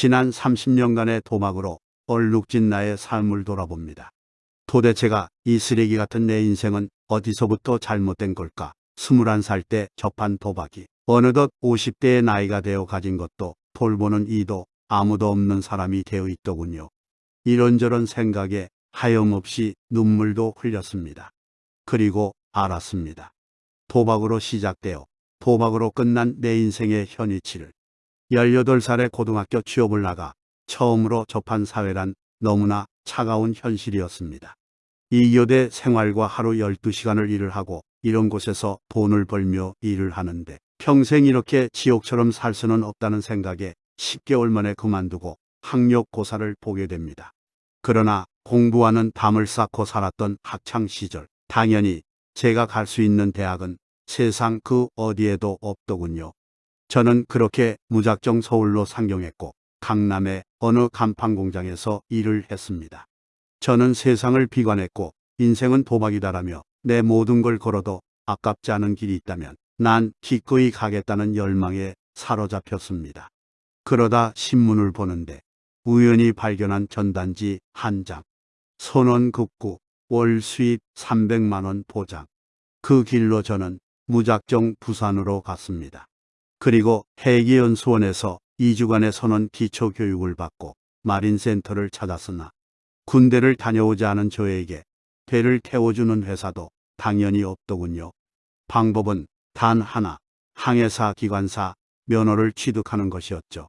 지난 30년간의 도박으로 얼룩진 나의 삶을 돌아봅니다. 도대체가 이 쓰레기 같은 내 인생은 어디서부터 잘못된 걸까? 21살 때 접한 도박이 어느덧 50대의 나이가 되어 가진 것도 돌보는 이도 아무도 없는 사람이 되어 있더군요. 이런저런 생각에 하염없이 눈물도 흘렸습니다. 그리고 알았습니다. 도박으로 시작되어 도박으로 끝난 내 인생의 현위치를 18살에 고등학교 취업을 나가 처음으로 접한 사회란 너무나 차가운 현실이었습니다. 이 교대 생활과 하루 12시간을 일을 하고 이런 곳에서 돈을 벌며 일을 하는데 평생 이렇게 지옥처럼 살 수는 없다는 생각에 10개월 만에 그만두고 학력고사를 보게 됩니다. 그러나 공부하는 담을 쌓고 살았던 학창 시절 당연히 제가 갈 수 있는 대학은 세상 그 어디에도 없더군요. 저는 그렇게 무작정 서울로 상경했고 강남의 어느 간판 공장에서 일을 했습니다. 저는 세상을 비관했고 인생은 도박이다라며 내 모든 걸 걸어도 아깝지 않은 길이 있다면 난 기꺼이 가겠다는 열망에 사로잡혔습니다. 그러다 신문을 보는데 우연히 발견한 전단지 한 장. 선원 급구 월 수입 300만원 보장. 그 길로 저는 무작정 부산으로 갔습니다. 그리고 해기연수원에서 2주간의 선원 기초교육을 받고 마린센터를 찾았으나 군대를 다녀오지 않은 저에게 배를 태워주는 회사도 당연히 없더군요. 방법은 단 하나, 항해사 기관사 면허를 취득하는 것이었죠.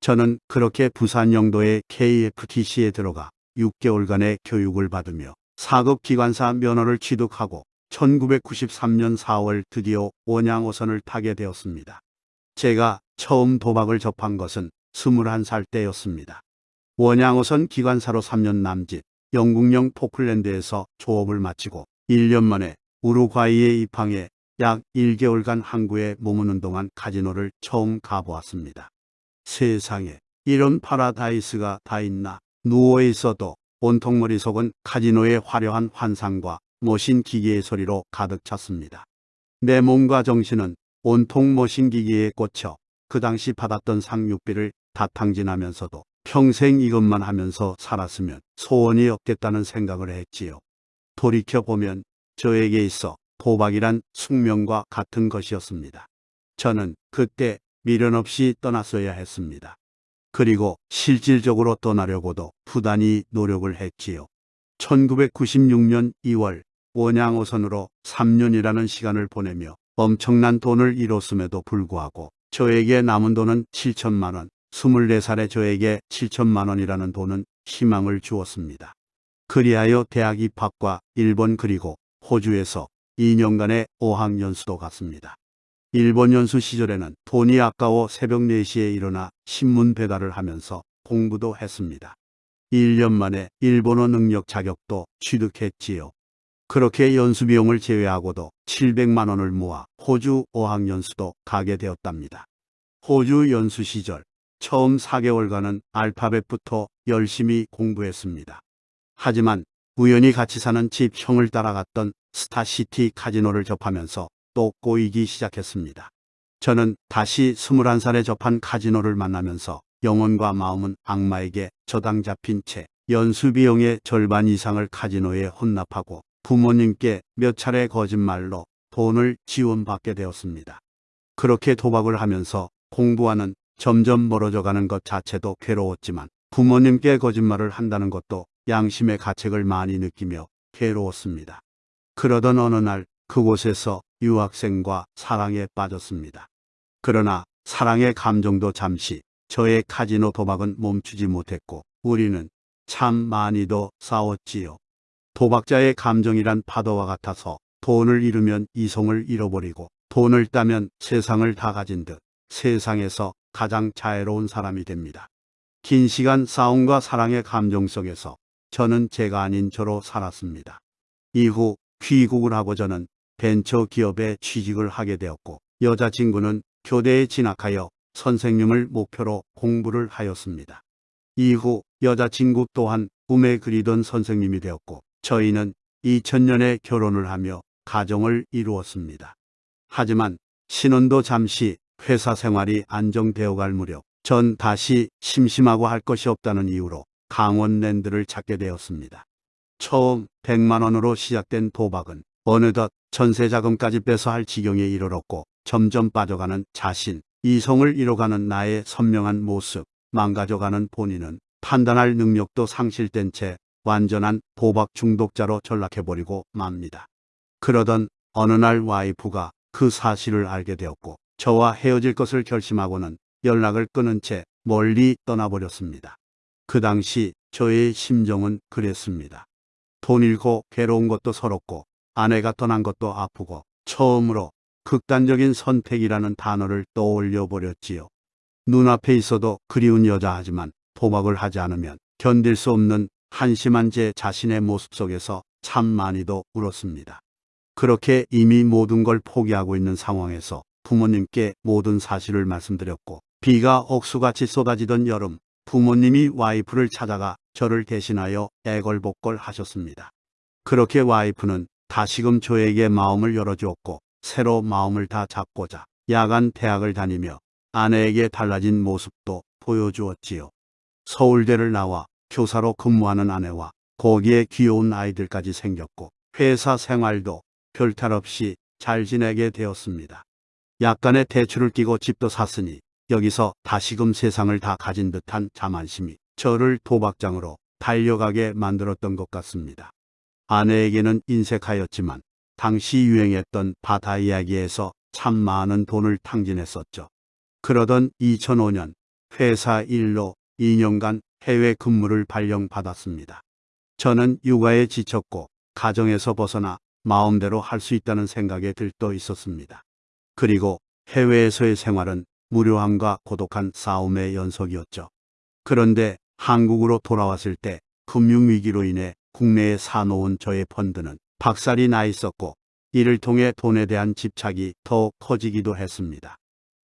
저는 그렇게 부산 영도의 KFTC에 들어가 6개월간의 교육을 받으며 4급 기관사 면허를 취득하고 1993년 4월 드디어 원양어선을 타게 되었습니다. 제가 처음 도박을 접한 것은 21살 때였습니다. 원양어선 기관사로 3년 남짓 영국령 포클랜드에서 조업을 마치고 1년 만에 우루과이에 입항해 약 1개월간 항구에 머무는 동안 카지노를 처음 가보았습니다. 세상에 이런 파라다이스가 다 있나 누워 있어도 온통 머릿속은 카지노의 화려한 환상과 머신 기계의 소리로 가득 찼습니다. 내 몸과 정신은 온통 머신 기계에 꽂혀 그 당시 받았던 생활비를 다 탕진하면서도 평생 이것만 하면서 살았으면 소원이 없겠다는 생각을 했지요. 돌이켜보면 저에게 있어 도박이란 숙명과 같은 것이었습니다. 저는 그때 미련 없이 떠났어야 했습니다. 그리고 실질적으로 떠나려고도 부단히 노력을 했지요. 1996년 2월 원양 어선으로 3년이라는 시간을 보내며 엄청난 돈을 잃었음에도 불구하고 저에게 남은 돈은 7천만 원, 24살의 저에게 7천만 원이라는 돈은 희망을 주었습니다. 그리하여 대학 입학과 일본 그리고 호주에서 2년간의 어학연수도 갔습니다. 일본 연수 시절에는 돈이 아까워 새벽 4시에 일어나 신문 배달을 하면서 공부도 했습니다. 1년 만에 일본어 능력 자격도 취득했지요. 그렇게 연수 비용을 제외하고도 700만 원을 모아 호주 어학연수도 가게 되었답니다. 호주 연수 시절 처음 4개월간은 알파벳부터 열심히 공부했습니다. 하지만 우연히 같이 사는 집 형을 따라갔던 스타시티 카지노를 접하면서 또 꼬이기 시작했습니다. 저는 다시 21살에 접한 카지노를 만나면서 영혼과 마음은 악마에게 저당 잡힌 채 연수 비용의 절반 이상을 카지노에 헌납하고 부모님께 몇 차례 거짓말로 돈을 지원받게 되었습니다. 그렇게 도박을 하면서 공부와는 점점 멀어져 가는 것 자체도 괴로웠지만 부모님께 거짓말을 한다는 것도 양심의 가책을 많이 느끼며 괴로웠습니다. 그러던 어느 날 그곳에서 유학생과 사랑에 빠졌습니다. 그러나 사랑의 감정도 잠시 저의 카지노 도박은 멈추지 못했고 우리는 참 많이도 싸웠지요. 도박자의 감정이란 파도와 같아서 돈을 잃으면 이성을 잃어버리고 돈을 따면 세상을 다 가진 듯 세상에서 가장 자애로운 사람이 됩니다. 긴 시간 싸움과 사랑의 감정 속에서 저는 제가 아닌 저로 살았습니다. 이후 귀국을 하고 저는 벤처 기업에 취직을 하게 되었고 여자친구는 교대에 진학하여 선생님을 목표로 공부를 하였습니다. 이후 여자친구 또한 꿈에 그리던 선생님이 되었고 저희는 2000년에 결혼을 하며 가정을 이루었습니다. 하지만 신혼도 잠시 회사 생활이 안정되어 갈 무렵 전 다시 심심하고 할 것이 없다는 이유로 강원랜드를 찾게 되었습니다. 처음 100만 원으로 시작된 도박은 어느덧 전세 자금까지 빼서 할 지경에 이르렀고 점점 빠져가는 자신, 이성을 잃어가는 나의 선명한 모습, 망가져가는 본인은 판단할 능력도 상실된 채 완전한 도박 중독자로 전락해버리고 맙니다. 그러던 어느 날 와이프가 그 사실을 알게 되었고 저와 헤어질 것을 결심하고는 연락을 끊은 채 멀리 떠나버렸습니다. 그 당시 저의 심정은 그랬습니다. 돈 잃고 괴로운 것도 서럽고 아내가 떠난 것도 아프고 처음으로 극단적인 선택이라는 단어를 떠올려 버렸지요. 눈앞에 있어도 그리운 여자 하지만 도박을 하지 않으면 견딜 수 없는 한심한 제 자신의 모습 속에서 참 많이도 울었습니다. 그렇게 이미 모든 걸 포기하고 있는 상황에서 부모님께 모든 사실을 말씀드렸고 비가 억수같이 쏟아지던 여름 부모님이 와이프를 찾아가 저를 대신하여 애걸복걸 하셨습니다. 그렇게 와이프는 다시금 저에게 마음을 열어주었고 새로 마음을 다 잡고자 야간 대학을 다니며 아내에게 달라진 모습도 보여주었지요. 서울대를 나와 교사로 근무하는 아내와 거기에 귀여운 아이들까지 생겼고 회사 생활도 별탈 없이 잘 지내게 되었습니다. 약간의 대출을 끼고 집도 샀으니 여기서 다시금 세상을 다 가진 듯한 자만심이 저를 도박장으로 달려가게 만들었던 것 같습니다. 아내에게는 인색하였지만 당시 유행했던 바다 이야기에서 참 많은 돈을 탕진했었죠. 그러던 2005년 회사 일로 2년간 해외 근무를 발령받았습니다. 저는 육아에 지쳤고 가정에서 벗어나 마음대로 할 수 있다는 생각에 들떠 있었습니다. 그리고 해외에서의 생활은 무료함과 고독한 싸움의 연속이었죠. 그런데 한국으로 돌아왔을 때 금융위기로 인해 국내에 사놓은 저의 펀드는 박살이 나 있었고 이를 통해 돈에 대한 집착이 더 커지기도 했습니다.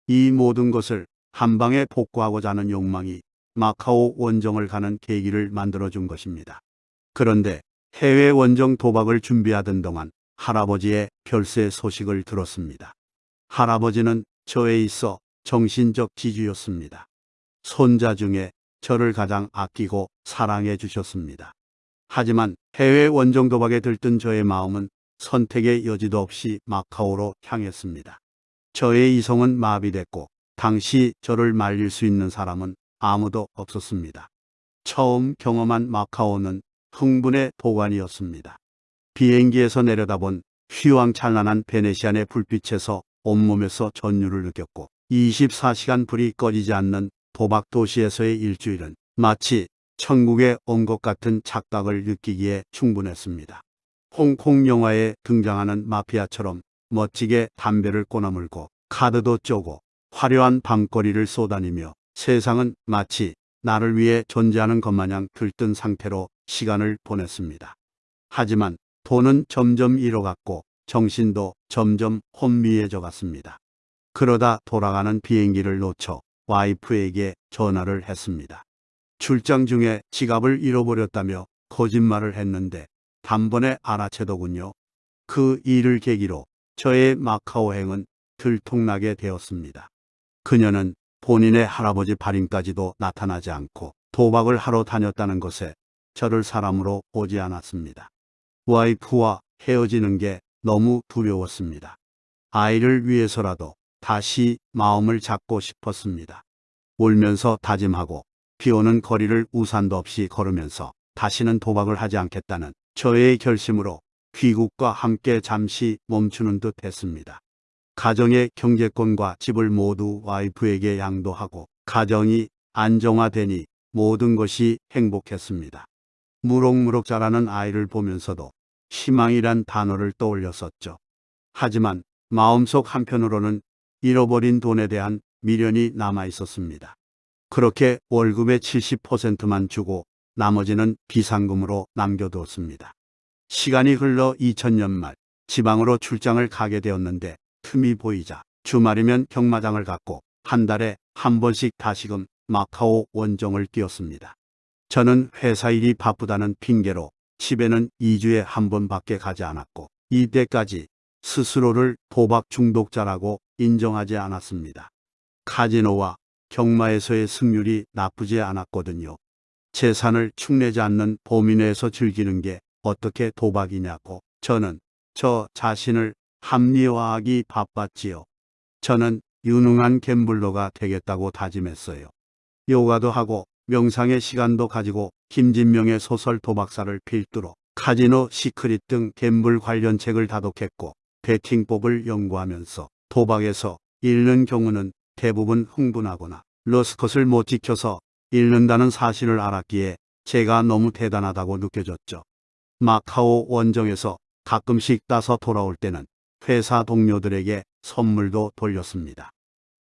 이 모든 것을 한 방에 복구하고자 하는 욕망이 마카오 원정을 가는 계기를 만들어준 것입니다. 그런데 해외 원정 도박을 준비하던 동안 할아버지의 별세 소식을 들었습니다. 할아버지는 저에 있어 정신적 지주였습니다. 손자 중에 저를 가장 아끼고 사랑해 주셨습니다. 하지만 해외 원정 도박에 들뜬 저의 마음은 선택의 여지도 없이 마카오로 향했습니다. 저의 이성은 마비됐고 당시 저를 말릴 수 있는 사람은 아무도 없었습니다. 처음 경험한 마카오는 흥분의 도관이었습니다. 비행기에서 내려다본 휘황찬란한 베네시안의 불빛에서 온몸에서 전율을 느꼈고 24시간 불이 꺼지지 않는 도박 도시에서의 일주일은 마치 천국에 온 것 같은 착각을 느끼기에 충분했습니다. 홍콩 영화에 등장하는 마피아처럼 멋지게 담배를 꼬나물고 카드도 쪼고 화려한 밤거리를 쏘다니며 세상은 마치 나를 위해 존재하는 것 마냥 들뜬 상태로 시간을 보냈습니다. 하지만 돈은 점점 잃어갔고 정신도 점점 혼미해져 갔습니다. 그러다 돌아가는 비행기를 놓쳐 와이프에게 전화를 했습니다. 출장 중에 지갑을 잃어버렸다며 거짓말을 했는데 단번에 알아채더군요. 그 일을 계기로 저의 마카오행은 들통나게 되었습니다. 그녀는 본인의 할아버지 발인까지도 나타나지 않고 도박을 하러 다녔다는 것에 저를 사람으로 보지 않았습니다. 와이프와 헤어지는 게 너무 두려웠습니다. 아이를 위해서라도 다시 마음을 잡고 싶었습니다. 울면서 다짐하고 비 오는 거리를 우산도 없이 걸으면서 다시는 도박을 하지 않겠다는 저의 결심으로 귀국과 함께 잠시 멈추는 듯 했습니다. 가정의 경제권과 집을 모두 와이프에게 양도하고 가정이 안정화되니 모든 것이 행복했습니다. 무럭무럭 자라는 아이를 보면서도 희망이란 단어를 떠올렸었죠. 하지만 마음속 한편으로는 잃어버린 돈에 대한 미련이 남아 있었습니다. 그렇게 월급의 70%만 주고 나머지는 비상금으로 남겨두었습니다. 시간이 흘러 2000년 말 지방으로 출장을 가게 되었는데 틈이 보이자 주말이면 경마장을 갔고 한 달에 한 번씩 다시금 마카오 원정을 뛰었습니다. 저는 회사 일이 바쁘다는 핑계로 집에는 2주에 한 번밖에 가지 않았고 이때까지 스스로를 도박 중독자라고 인정하지 않았습니다. 카지노와 경마에서의 승률이 나쁘지 않았거든요. 재산을 축내지 않는 범위 내에서 즐기는 게 어떻게 도박이냐고 저는 저 자신을 합리화하기 바빴지요. 저는 유능한 갬블러가 되겠다고 다짐했어요. 요가도 하고 명상의 시간도 가지고 김진명의 소설 도박사를 필두로 카지노 시크릿 등 갬블 관련 책을 다독했고 베팅법을 연구하면서 도박에서 잃는 경우는 대부분 흥분하거나 러스컷을 못 지켜서 잃는다는 사실을 알았기에 제가 너무 대단하다고 느껴졌죠. 마카오 원정에서 가끔씩 따서 돌아올 때는 회사 동료들에게 선물도 돌렸습니다.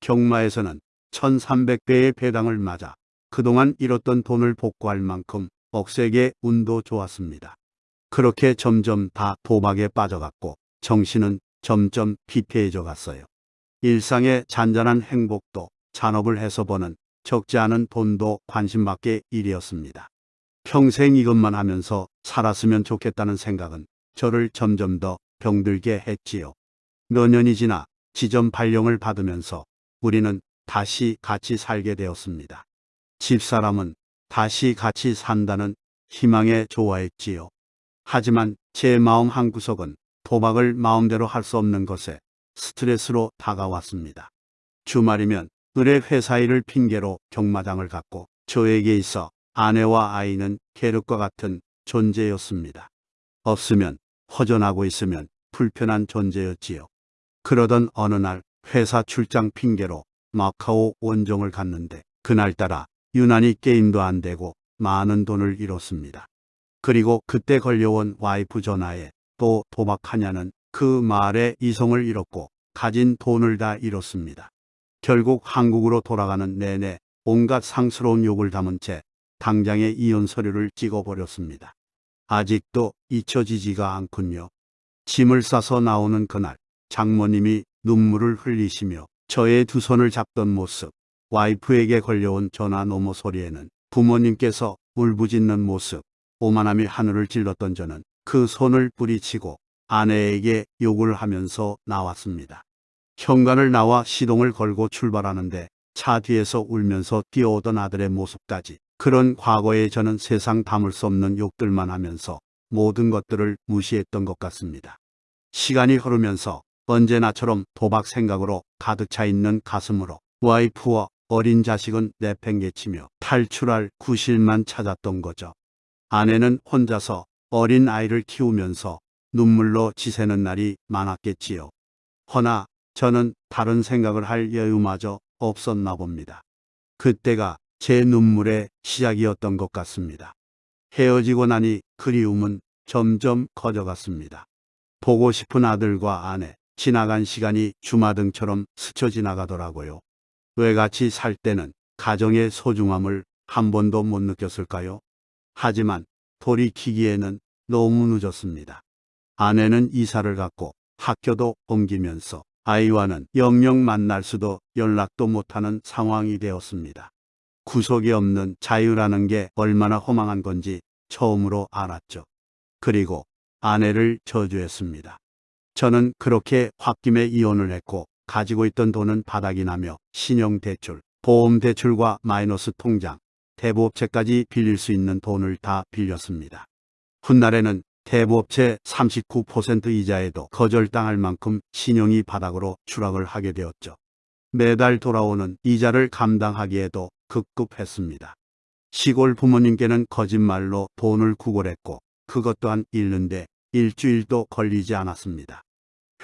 경마에서는 1300배의 배당을 맞아 그동안 잃었던 돈을 복구할 만큼 억세게 운도 좋았습니다. 그렇게 점점 다 도박에 빠져갔고 정신은 점점 피폐해져 갔어요. 일상의 잔잔한 행복도 잔업을 해서 버는 적지 않은 돈도 관심밖의 일이었습니다. 평생 이것만 하면서 살았으면 좋겠다는 생각은 저를 점점 더 병들게 했지요. 몇 년이 지나 지점 발령을 받으면서 우리는 다시 같이 살게 되었습니다. 집사람은 다시 같이 산다는 희망에 좋아했지요. 하지만 제 마음 한구석은 도박을 마음대로 할 수 없는 것에 스트레스로 다가왔습니다. 주말이면 을의 회사 일을 핑계로 경마장을 갔고 저에게 있어 아내와 아이는 계륵과 같은 존재였습니다. 없으면 허전하고 있으면 불편한 존재였지요. 그러던 어느 날 회사 출장 핑계로 마카오 원정을 갔는데 그날따라 유난히 게임도 안 되고 많은 돈을 잃었습니다. 그리고 그때 걸려온 와이프 전화에 또 도박하냐는 그 말에 이성을 잃었고 가진 돈을 다 잃었습니다. 결국 한국으로 돌아가는 내내 온갖 상스러운 욕을 담은 채 당장에 이혼 서류를 찍어버렸습니다. 아직도 잊혀지지가 않군요. 짐을 싸서 나오는 그날 장모님이 눈물을 흘리시며 저의 두 손을 잡던 모습, 와이프에게 걸려온 전화 노모 소리에는 부모님께서 울부짖는 모습, 오만함이 하늘을 찔렀던 저는 그 손을 뿌리치고 아내에게 욕을 하면서 나왔습니다. 현관을 나와 시동을 걸고 출발하는데 차 뒤에서 울면서 뛰어오던 아들의 모습까지 그런 과거에 저는 세상 담을 수 없는 욕들만 하면서 모든 것들을 무시했던 것 같습니다. 시간이 흐르면서 언제나처럼 도박 생각으로 가득 차 있는 가슴으로 와이프와 어린 자식은 내팽개치며 탈출할 구실만 찾았던 거죠. 아내는 혼자서 어린 아이를 키우면서 눈물로 지새는 날이 많았겠지요. 허나 저는 다른 생각을 할 여유마저 없었나 봅니다. 그때가 제 눈물의 시작이었던 것 같습니다. 헤어지고 나니 그리움은 점점 커져갔습니다. 보고 싶은 아들과 아내, 지나간 시간이 주마등처럼 스쳐 지나가더라고요. 왜 같이 살 때는 가정의 소중함을 한 번도 못 느꼈을까요? 하지만 돌이키기에는 너무 늦었습니다. 아내는 이사를 갔고 학교도 옮기면서 아이와는 영영 만날 수도 연락도 못하는 상황이 되었습니다. 구속이 없는 자유라는 게 얼마나 허망한 건지 처음으로 알았죠. 그리고 아내를 저주했습니다. 저는 그렇게 홧김에 이혼을 했고 가지고 있던 돈은 바닥이 나며 신용대출, 보험대출과 마이너스 통장, 대부업체까지 빌릴 수 있는 돈을 다 빌렸습니다. 훗날에는 대부업체 39% 이자에도 거절당할 만큼 신용이 바닥으로 추락을 하게 되었죠. 매달 돌아오는 이자를 감당하기에도 급급했습니다. 시골 부모님께는 거짓말로 돈을 구걸했고 그것 또한 잃는데 일주일도 걸리지 않았습니다.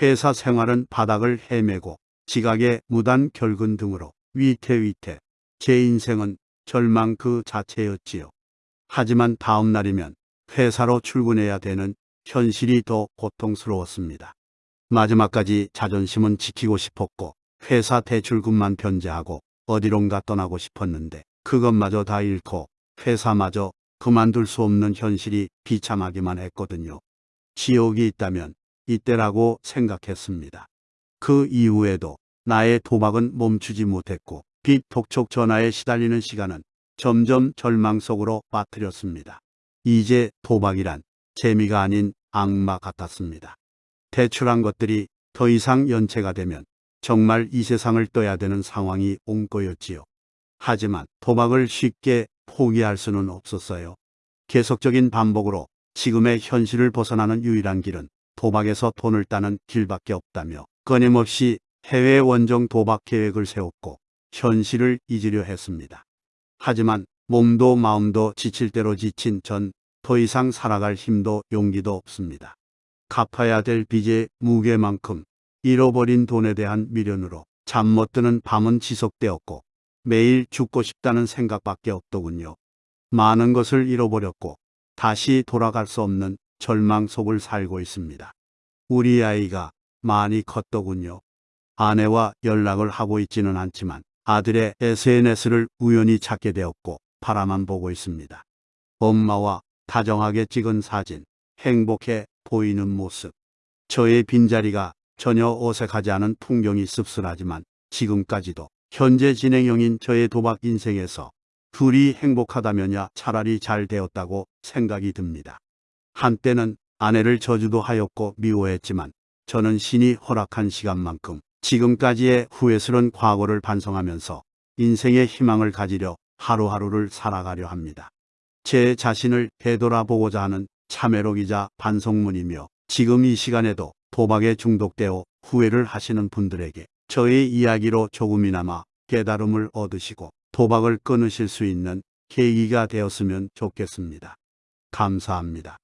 회사 생활은 바닥을 헤매고 지각에 무단 결근 등으로 위태위태 제 인생은 절망 그 자체였지요. 하지만 다음 날이면 회사로 출근해야 되는 현실이 더 고통스러웠습니다. 마지막까지 자존심은 지키고 싶었고 회사 대출금만 변제하고 어디론가 떠나고 싶었는데 그것마저 다 잃고 회사마저 그만둘 수 없는 현실이 비참하기만 했거든요. 지옥이 있다면 이때라고 생각했습니다. 그 이후에도 나의 도박은 멈추지 못했고 빚 독촉 전화에 시달리는 시간은 점점 절망 속으로 빠뜨렸습니다. 이제 도박이란 재미가 아닌 악마 같았습니다. 대출한 것들이 더 이상 연체가 되면 정말 이 세상을 떠야 되는 상황이 온 거였지요. 하지만 도박을 쉽게 포기할 수는 없었어요. 계속적인 반복으로 지금의 현실을 벗어나는 유일한 길은 도박에서 돈을 따는 길밖에 없다며 끊임없이 해외 원정 도박 계획을 세웠고 현실을 잊으려 했습니다. 하지만 몸도 마음도 지칠 대로 지친 전 더 이상 살아갈 힘도 용기도 없습니다. 갚아야 될 빚의 무게만큼 잃어버린 돈에 대한 미련으로 잠 못 드는 밤은 지속되었고 매일 죽고 싶다는 생각밖에 없더군요. 많은 것을 잃어버렸고 다시 돌아갈 수 없는 절망 속을 살고 있습니다. 우리 아이가 많이 컸더군요. 아내와 연락을 하고 있지는 않지만 아들의 SNS를 우연히 찾게 되었고 바라만 보고 있습니다. 엄마와 다정하게 찍은 사진, 행복해 보이는 모습. 저의 빈자리가 전혀 어색하지 않은 풍경이 씁쓸하지만 지금까지도 현재 진행형인 저의 도박 인생에서 둘이 행복하다면야 차라리 잘 되었다고 생각이 듭니다. 한때는 아내를 저주도 하였고 미워했지만 저는 신이 허락한 시간만큼 지금까지의 후회스런 과거를 반성하면서 인생의 희망을 가지려 하루하루를 살아가려 합니다. 제 자신을 되돌아보고자 하는 참회록이자 반성문이며 지금 이 시간에도 도박에 중독되어 후회를 하시는 분들에게 저의 이야기로 조금이나마 깨달음을 얻으시고 도박을 끊으실 수 있는 계기가 되었으면 좋겠습니다. 감사합니다.